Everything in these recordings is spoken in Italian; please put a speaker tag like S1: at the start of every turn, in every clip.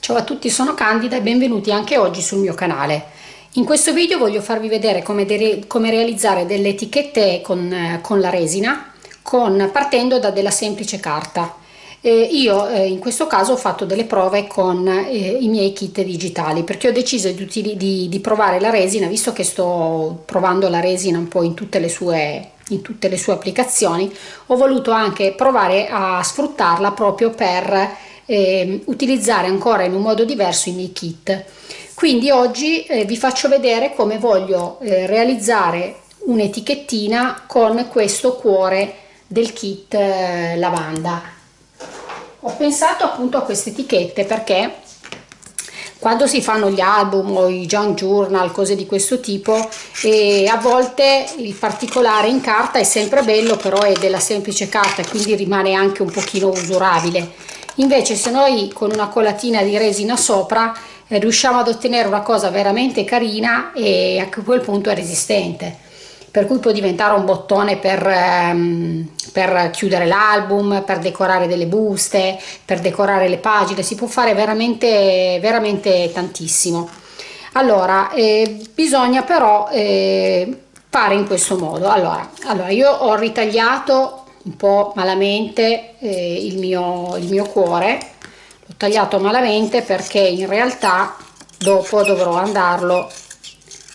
S1: Ciao a tutti, sono Candida e benvenuti anche oggi sul mio canale. In questo video voglio farvi vedere come, come realizzare delle etichette con, eh, con la resina con, partendo da della semplice carta. Eh, io eh, in questo caso ho fatto delle prove con eh, i miei kit digitali perché ho deciso di, di, di, provare la resina visto che sto provando la resina un po' in tutte le sue tutte le sue applicazioni ho voluto anche provare a sfruttarla proprio per eh, utilizzare ancora in un modo diverso i miei kit. Quindi oggi eh, vi faccio vedere come voglio eh, realizzare un'etichettina con questo cuore del kit eh, lavanda ho pensato appunto a queste etichette perché quando si fanno gli album o i junk journal cose di questo tipo e a volte il particolare in carta è sempre bello però è della semplice carta quindi rimane anche un pochino usurabile. Invece se noi con una colatina di resina sopra eh, riusciamo ad ottenere una cosa veramente carina e a quel punto è resistente per cui può diventare un bottone per, ehm, per chiudere l'album, per decorare delle buste, per decorare le pagine, si può fare veramente, veramente tantissimo. Allora, eh, bisogna però eh, fare in questo modo. Allora, allora, io ho ritagliato un po' malamente eh, il, mio, il mio cuore l'ho tagliato malamente perché in realtà dopo dovrò andarlo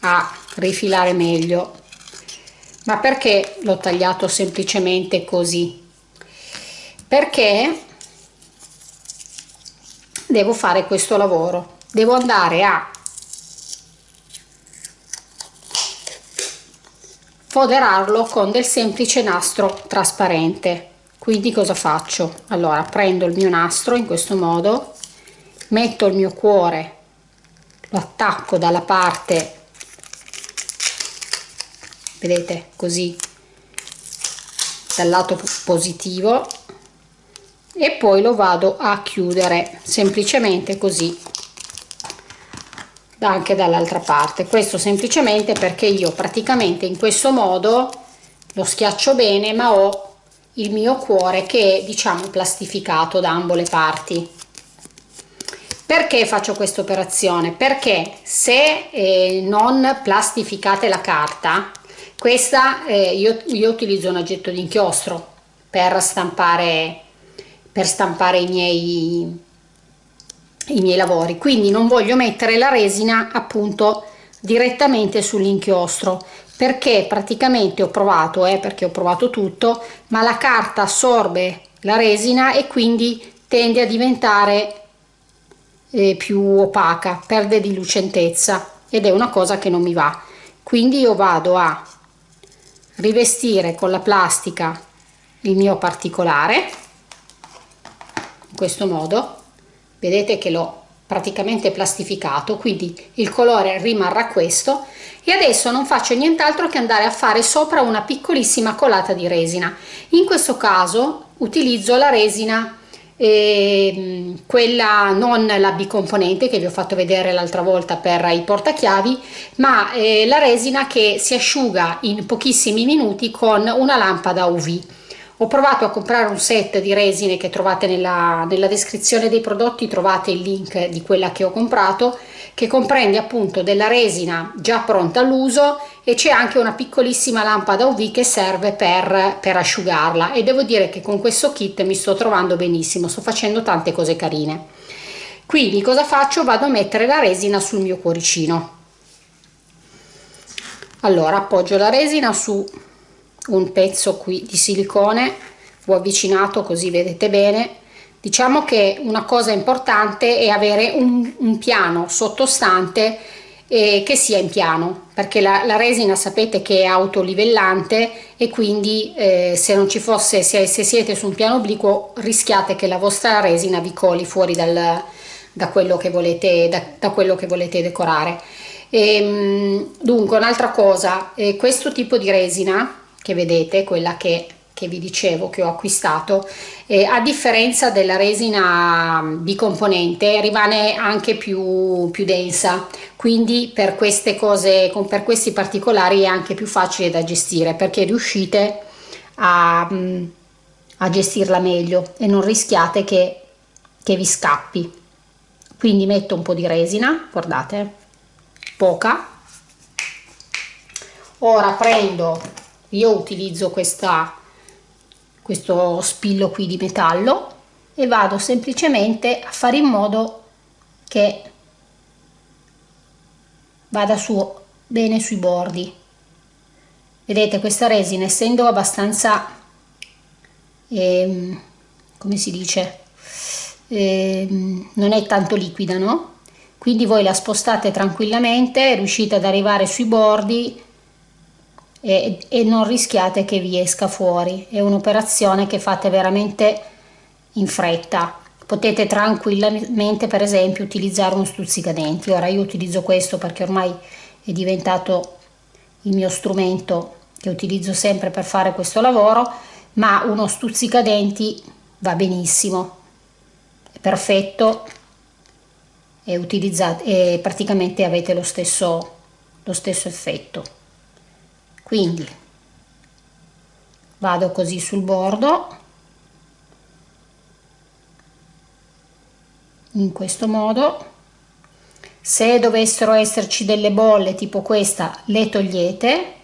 S1: a rifilare meglio ma perché l'ho tagliato semplicemente così? Perché devo fare questo lavoro. Devo andare a foderarlo con del semplice nastro trasparente. Quindi cosa faccio? Allora prendo il mio nastro in questo modo metto il mio cuore lo attacco dalla parte vedete così dal lato positivo e poi lo vado a chiudere semplicemente così anche dall'altra parte. Questo semplicemente perché io praticamente in questo modo lo schiaccio bene ma ho il mio cuore che è diciamo plastificato da ambo le parti. Perché faccio questa operazione? Perché se eh, non plastificate la carta questa eh, io, io utilizzo un aggetto di inchiostro per stampare per stampare i miei i miei lavori. Quindi non voglio mettere la resina appunto direttamente sull'inchiostro perché praticamente ho provato eh, perché ho provato tutto ma la carta assorbe la resina e quindi tende a diventare eh, più opaca perde di lucentezza ed è una cosa che non mi va. Quindi io vado a rivestire con la plastica il mio particolare in questo modo vedete che l'ho praticamente plastificato quindi il colore rimarrà questo. E adesso non faccio nient'altro che andare a fare sopra una piccolissima colata di resina. In questo caso utilizzo la resina eh, quella non la bicomponente che vi ho fatto vedere l'altra volta per i portachiavi ma eh, la resina che si asciuga in pochissimi minuti con una lampada UV ho provato a comprare un set di resine che trovate nella, nella descrizione dei prodotti trovate il link di quella che ho comprato che comprende appunto della resina già pronta all'uso e c'è anche una piccolissima lampada UV che serve per, per asciugarla. E devo dire che con questo kit mi sto trovando benissimo sto facendo tante cose carine. Quindi cosa faccio? Vado a mettere la resina sul mio cuoricino. Allora appoggio la resina su un pezzo qui di silicone ho avvicinato così vedete bene. Diciamo che una cosa importante è avere un, un piano sottostante eh, che sia in piano perché la, la, resina sapete che è autolivellante e quindi eh, se non ci fosse se, se, siete su un piano obliquo rischiate che la vostra resina vi coli fuori dal, da, quello che volete, da, da quello che volete decorare. E, ehm, dunque un'altra cosa eh, questo tipo di resina che vedete, quella che, che vi dicevo che ho acquistato eh, a differenza della resina bicomponente rimane anche più, più densa. Quindi per queste cose per questi particolari è anche più facile da gestire perché riuscite a, a gestirla meglio e non rischiate che, che vi scappi. Quindi metto un po' di resina guardate poca. Ora prendo io utilizzo questa questo spillo qui di metallo e vado semplicemente a fare in modo che vada su bene sui bordi. Vedete questa resina essendo abbastanza ehm, come si dice ehm, non è tanto liquida no? Quindi voi la spostate tranquillamente riuscite ad arrivare sui bordi e, e non rischiate che vi esca fuori. È un'operazione che fate veramente in fretta. Potete tranquillamente per esempio utilizzare uno stuzzicadenti. Ora io utilizzo questo perché ormai è diventato il mio strumento che utilizzo sempre per fare questo lavoro ma uno stuzzicadenti va benissimo. È perfetto. E utilizzate e praticamente avete lo stesso lo stesso effetto quindi vado così sul bordo. In questo modo. Se dovessero esserci delle bolle tipo questa le togliete.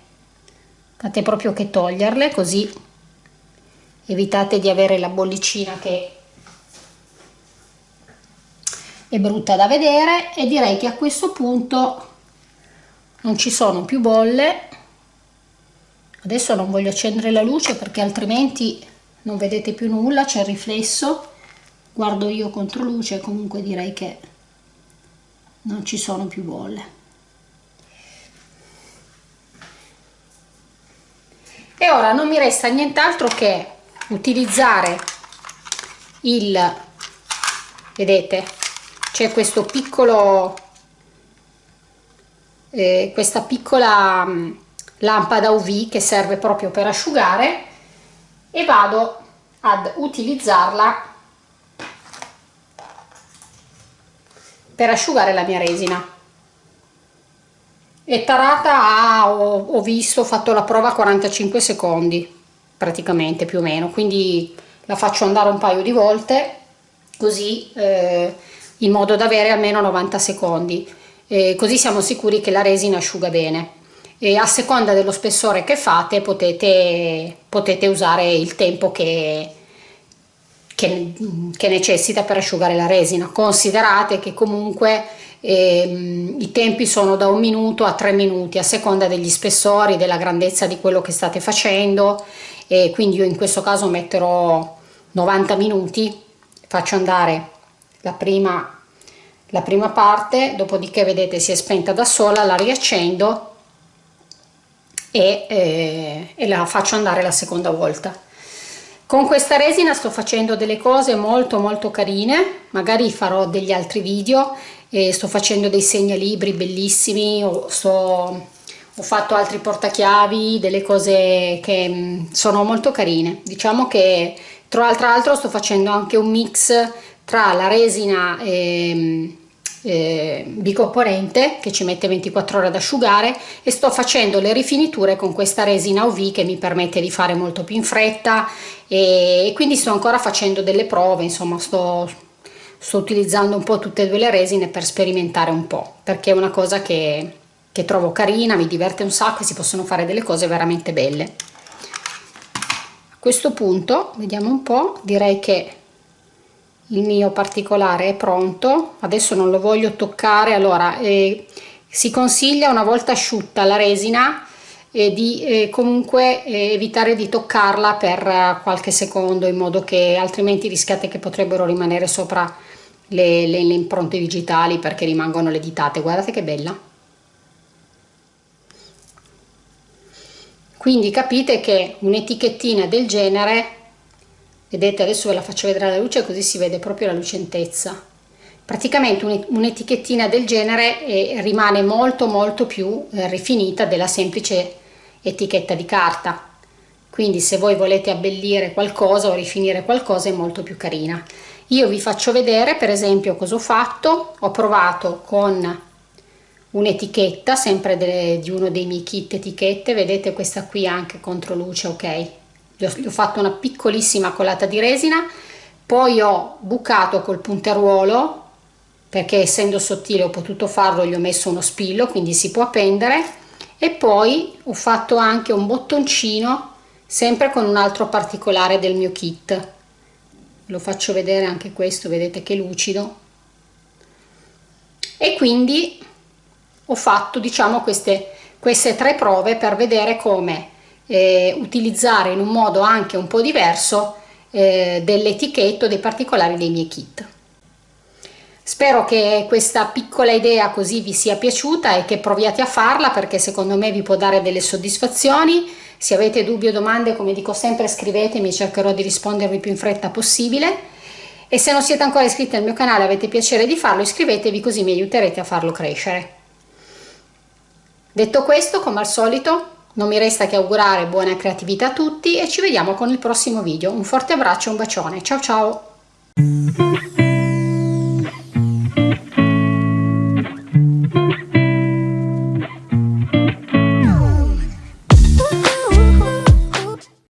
S1: Fate proprio che toglierle così evitate di avere la bollicina che è brutta da vedere. E direi che a questo punto non ci sono più bolle adesso non voglio accendere la luce perché altrimenti non vedete più nulla c'è il riflesso. Guardo io contro luce comunque direi che non ci sono più bolle. E ora non mi resta nient'altro che utilizzare il vedete c'è questo piccolo eh, questa piccola lampada UV che serve proprio per asciugare e vado ad utilizzarla per asciugare la mia resina. È tarata a, ho, ho visto, ho fatto la prova a 45 secondi praticamente più o meno. Quindi la faccio andare un paio di volte così eh, in modo da avere almeno 90 secondi. Eh, così siamo sicuri che la resina asciuga bene e a seconda dello spessore che fate potete, potete usare il tempo che, che, che, necessita per asciugare la resina. Considerate che comunque ehm, i tempi sono da un minuto a tre minuti a seconda degli spessori della grandezza di quello che state facendo. E quindi io in questo caso metterò 90 minuti faccio andare la prima la prima parte dopodiché vedete si è spenta da sola la riaccendo e, eh, e la faccio andare la seconda volta. Con questa resina sto facendo delle cose molto molto carine. Magari farò degli altri video e sto facendo dei segnalibri bellissimi ho, sto, ho fatto altri portachiavi delle cose che mm, sono molto carine. Diciamo che tra l'altro sto facendo anche un mix tra la resina e eh, bicomponente che ci mette 24 ore ad asciugare e sto facendo le rifiniture con questa resina UV che mi permette di fare molto più in fretta e, e quindi sto ancora facendo delle prove insomma sto, sto utilizzando un po' tutte e due le resine per sperimentare un po' perché è una cosa che, che trovo carina mi diverte un sacco e si possono fare delle cose veramente belle. A questo punto vediamo un po' direi che il mio particolare è pronto adesso non lo voglio toccare. Allora eh, si consiglia una volta asciutta la resina eh, di eh, comunque eh, evitare di toccarla per eh, qualche secondo in modo che altrimenti rischiate che potrebbero rimanere sopra le, le, le impronte digitali perché rimangono le ditate. Guardate che bella. Quindi capite che un'etichettina del genere vedete adesso ve la faccio vedere alla luce così si vede proprio la lucentezza. Praticamente un'etichettina del genere eh, rimane molto molto più eh, rifinita della semplice etichetta di carta. Quindi se voi volete abbellire qualcosa o rifinire qualcosa è molto più carina. Io vi faccio vedere per esempio cosa ho fatto. Ho provato con un'etichetta sempre delle, di uno dei miei kit etichette. Vedete questa qui anche contro luce ok gli ho, fatto una piccolissima colata di resina poi ho bucato col punteruolo perché essendo sottile ho potuto farlo gli ho messo uno spillo quindi si può appendere e poi ho fatto anche un bottoncino sempre con un altro particolare del mio kit. Lo faccio vedere anche questo vedete che lucido. E quindi ho fatto diciamo queste queste tre prove per vedere come eh, utilizzare in un modo anche un po' diverso eh, dell'etichetto dei particolari dei miei kit. Spero che questa piccola idea così vi sia piaciuta e che proviate a farla perché secondo me vi può dare delle soddisfazioni. Se avete dubbi o domande come dico sempre scrivetemi cercherò di rispondervi più in fretta possibile. E se non siete ancora iscritti al mio canale e avete piacere di farlo iscrivetevi così mi aiuterete a farlo crescere. Detto questo come al solito non mi resta che augurare buona creatività a tutti e ci vediamo con il prossimo video. Un forte abbraccio e un bacione. Ciao ciao!